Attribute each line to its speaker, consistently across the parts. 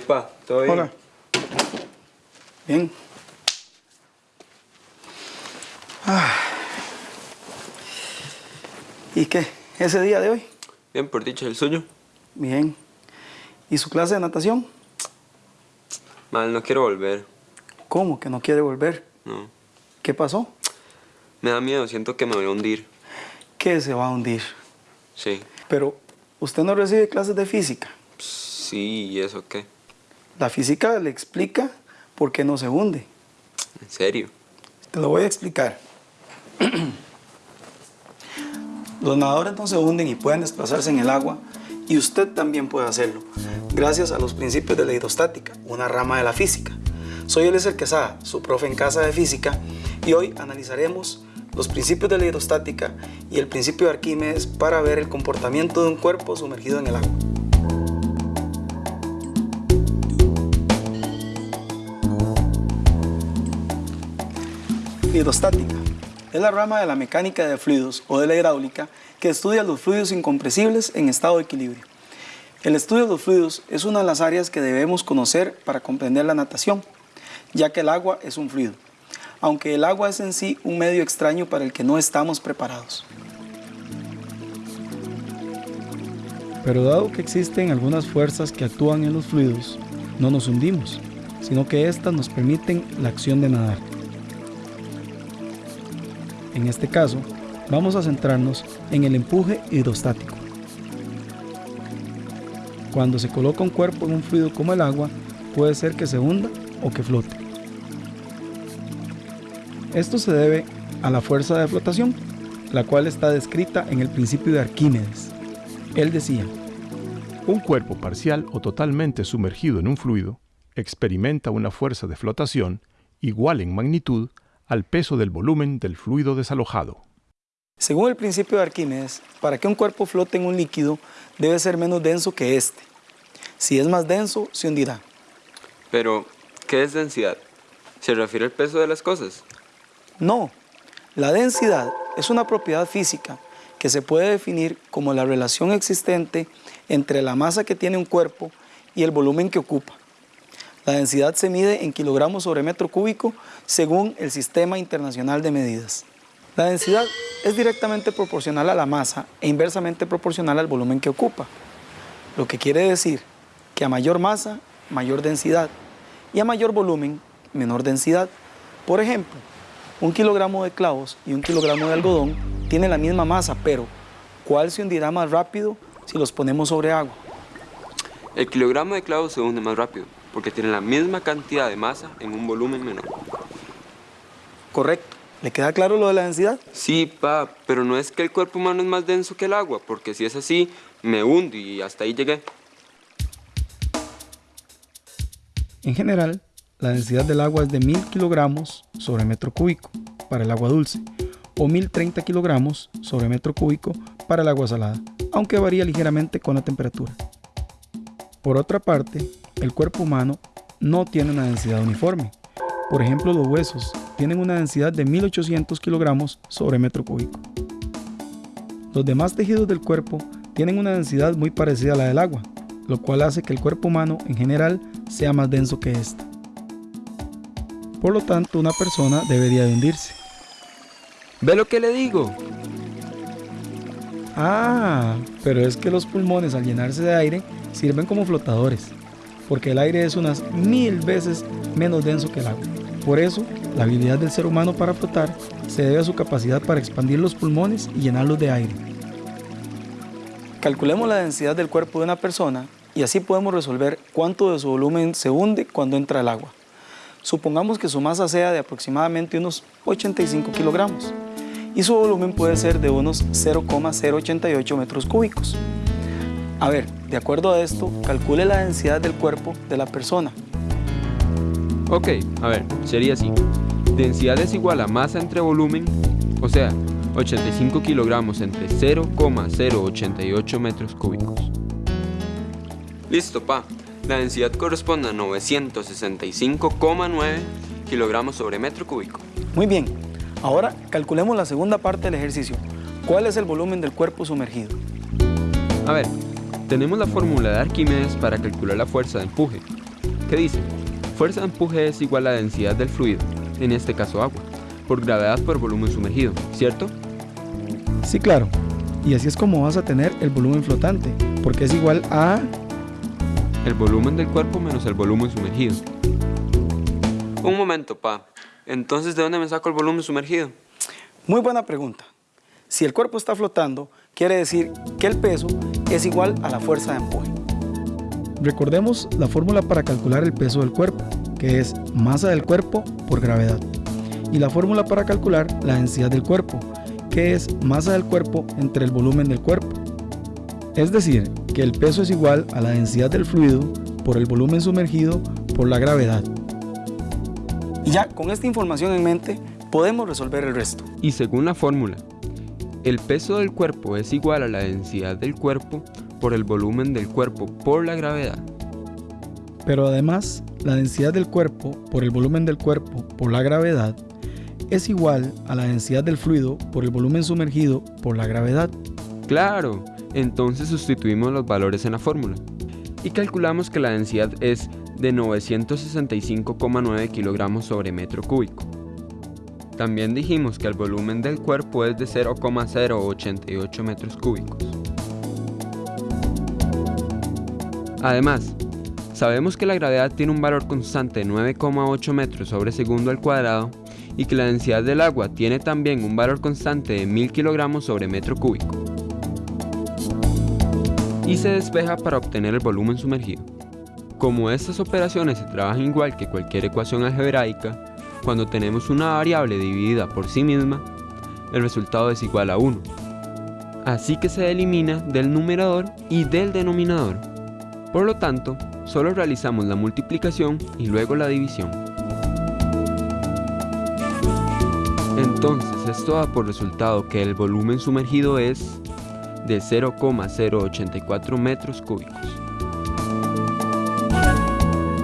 Speaker 1: Todo bien.
Speaker 2: Hola. Bien. Ah. ¿Y qué? ¿Ese día de hoy?
Speaker 1: Bien, por dicho, el suyo.
Speaker 2: Bien. ¿Y su clase de natación?
Speaker 1: Mal, no quiero volver.
Speaker 2: ¿Cómo que no quiere volver?
Speaker 1: No.
Speaker 2: ¿Qué pasó?
Speaker 1: Me da miedo, siento que me voy a hundir.
Speaker 2: Que se va a hundir.
Speaker 1: Sí.
Speaker 2: Pero, ¿usted no recibe clases de física?
Speaker 1: Sí, ¿y eso qué?
Speaker 2: La física le explica por qué no se hunde.
Speaker 1: ¿En serio?
Speaker 2: Te lo voy a explicar. Los nadadores no se hunden y pueden desplazarse en el agua y usted también puede hacerlo, gracias a los principios de la hidrostática, una rama de la física. Soy Eliezer Quesada, su profe en casa de física, y hoy analizaremos los principios de la hidrostática y el principio de Arquímedes para ver el comportamiento de un cuerpo sumergido en el agua. Hidrostática es la rama de la mecánica de fluidos o de la hidráulica que estudia los fluidos incompresibles en estado de equilibrio. El estudio de los fluidos es una de las áreas que debemos conocer para comprender la natación, ya que el agua es un fluido, aunque el agua es en sí un medio extraño para el que no estamos preparados. Pero dado que existen algunas fuerzas que actúan en los fluidos, no nos hundimos, sino que éstas nos permiten la acción de nadar. En este caso, vamos a centrarnos en el empuje hidrostático. Cuando se coloca un cuerpo en un fluido como el agua, puede ser que se hunda o que flote. Esto se debe a la fuerza de flotación, la cual está descrita en el principio de Arquímedes. Él decía,
Speaker 3: Un cuerpo parcial o totalmente sumergido en un fluido experimenta una fuerza de flotación igual en magnitud al peso del volumen del fluido desalojado.
Speaker 2: según el principio de Arquímedes, para que un cuerpo flote en un líquido debe ser menos denso que este. Si es más denso, se hundirá.
Speaker 1: Pero, ¿qué es densidad? ¿Se refiere al peso de las cosas?
Speaker 2: No, la densidad es una propiedad física que se puede definir como la relación existente entre la masa que tiene un cuerpo y el volumen que ocupa. La densidad se mide en kilogramos sobre metro cúbico según el Sistema Internacional de Medidas. La densidad es directamente proporcional a la masa e inversamente proporcional al volumen que ocupa, lo que quiere decir que a mayor masa, mayor densidad, y a mayor volumen, menor densidad. Por ejemplo, un kilogramo de clavos y un kilogramo de algodón tienen la misma masa, pero ¿cuál se hundirá más rápido si los ponemos sobre agua?
Speaker 1: El kilogramo de clavos se hunde más rápido, porque tiene la misma cantidad de masa en un volumen menor.
Speaker 2: Correcto. ¿Le queda claro lo de la densidad?
Speaker 1: Sí, pa, pero no es que el cuerpo humano es más denso que el agua, porque si es así, me hundo y hasta ahí llegué.
Speaker 2: En general, la densidad del agua es de 1000 kilogramos sobre metro cúbico para el agua dulce o 1030 kilogramos sobre metro cúbico para el agua salada, aunque varía ligeramente con la temperatura. Por otra parte, el cuerpo humano no tiene una densidad uniforme. Por ejemplo, los huesos tienen una densidad de 1800 kilogramos sobre metro cúbico. Los demás tejidos del cuerpo tienen una densidad muy parecida a la del agua, lo cual hace que el cuerpo humano en general sea más denso que este. Por lo tanto, una persona debería de hundirse.
Speaker 1: ¿Ve lo que le digo?
Speaker 2: Ah, pero es que los pulmones al llenarse de aire sirven como flotadores, porque el aire es unas mil veces menos denso que el agua. Por eso, la habilidad del ser humano para flotar se debe a su capacidad para expandir los pulmones y llenarlos de aire. Calculemos la densidad del cuerpo de una persona y así podemos resolver cuánto de su volumen se hunde cuando entra el agua. Supongamos que su masa sea de aproximadamente unos 85 kilogramos y su volumen puede ser de unos 0,088 metros cúbicos. A ver, de acuerdo a esto, calcule la densidad del cuerpo de la persona.
Speaker 1: Ok, a ver, sería así. Densidad es igual a masa entre volumen, o sea, 85 kilogramos entre 0,088 metros cúbicos. Listo, pa. La densidad corresponde a 965,9 kilogramos sobre metro cúbico.
Speaker 2: Muy bien, ahora calculemos la segunda parte del ejercicio. ¿Cuál es el volumen del cuerpo sumergido?
Speaker 1: A ver, Tenemos la fórmula de Arquímedes para calcular la fuerza de empuje, que dice, fuerza de empuje es igual a la densidad del fluido, en este caso agua, por gravedad por volumen sumergido, ¿cierto?
Speaker 2: Sí, claro. Y así es como vas a tener el volumen flotante, porque es igual a...
Speaker 1: El volumen del cuerpo menos el volumen sumergido. Un momento, pa. Entonces, ¿de dónde me saco el volumen sumergido?
Speaker 2: Muy buena pregunta. Si el cuerpo está flotando, quiere decir que el peso es igual a la fuerza de empuje. Recordemos la fórmula para calcular el peso del cuerpo, que es masa del cuerpo por gravedad. Y la fórmula para calcular la densidad del cuerpo, que es masa del cuerpo entre el volumen del cuerpo. Es decir, que el peso es igual a la densidad del fluido por el volumen sumergido por la gravedad. Y ya con esta información en mente, podemos resolver el resto.
Speaker 1: Y según la fórmula, el peso del cuerpo es igual a la densidad del cuerpo por el volumen del cuerpo por la gravedad.
Speaker 2: Pero además, la densidad del cuerpo por el volumen del cuerpo por la gravedad es igual a la densidad del fluido por el volumen sumergido por la gravedad.
Speaker 1: Claro, entonces sustituimos los valores en la fórmula y calculamos que la densidad es de 965,9 kilogramos sobre metro cúbico. También dijimos que el volumen del cuerpo es de 0,088 metros cúbicos. Además, sabemos que la gravedad tiene un valor constante de 9,8 metros sobre segundo al cuadrado y que la densidad del agua tiene también un valor constante de 1000 kilogramos sobre metro cúbico. Y se despeja para obtener el volumen sumergido. Como estas operaciones se trabajan igual que cualquier ecuación algebraica, cuando tenemos una variable dividida por sí misma, el resultado es igual a 1. Así que se elimina del numerador y del denominador. Por lo tanto, solo realizamos la multiplicación y luego la división. Entonces esto da por resultado que el volumen sumergido es de 0,084 metros cúbicos.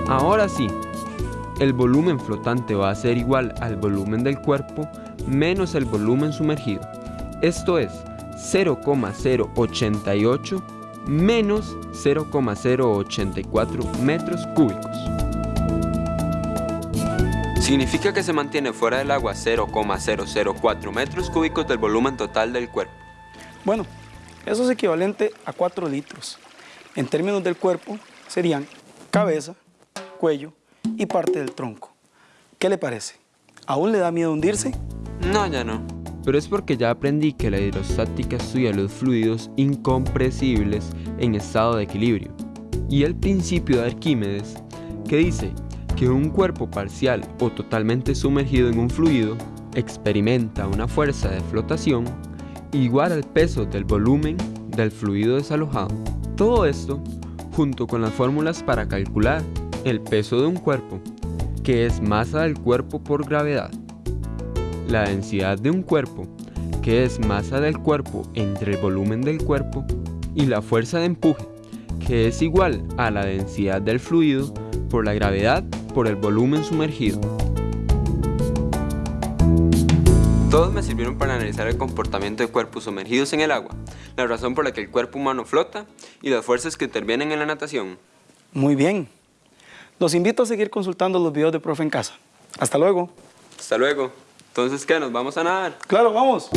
Speaker 1: Ahora sí, el volumen flotante va a ser igual al volumen del cuerpo menos el volumen sumergido. Esto es 0,088 menos 0,084 metros cúbicos. Significa que se mantiene fuera del agua 0,004 metros cúbicos del volumen total del cuerpo.
Speaker 2: Bueno, eso es equivalente a 4 litros. En términos del cuerpo, serían cabeza, cuello y parte del tronco. ¿Qué le parece? ¿Aún le da miedo hundirse?
Speaker 1: No, ya no. Pero es porque ya aprendí que la hidrostática estudia los fluidos incompresibles en estado de equilibrio. Y el principio de Arquímedes, que dice que un cuerpo parcial o totalmente sumergido en un fluido experimenta una fuerza de flotación igual al peso del volumen del fluido desalojado. Todo esto junto con las fórmulas para calcular el peso de un cuerpo, que es masa del cuerpo por gravedad, la densidad de un cuerpo, que es masa del cuerpo entre el volumen del cuerpo, y la fuerza de empuje, que es igual a la densidad del fluido por la gravedad por el volumen sumergido. Todos me sirvieron para analizar el comportamiento de cuerpos sumergidos en el agua, la razón por la que el cuerpo humano flota y las fuerzas que intervienen en la natación.
Speaker 2: Muy bien. Los invito a seguir consultando los videos de Profe en casa. Hasta luego.
Speaker 1: Hasta luego. Entonces, ¿qué? ¿Nos vamos a nadar?
Speaker 2: Claro, vamos.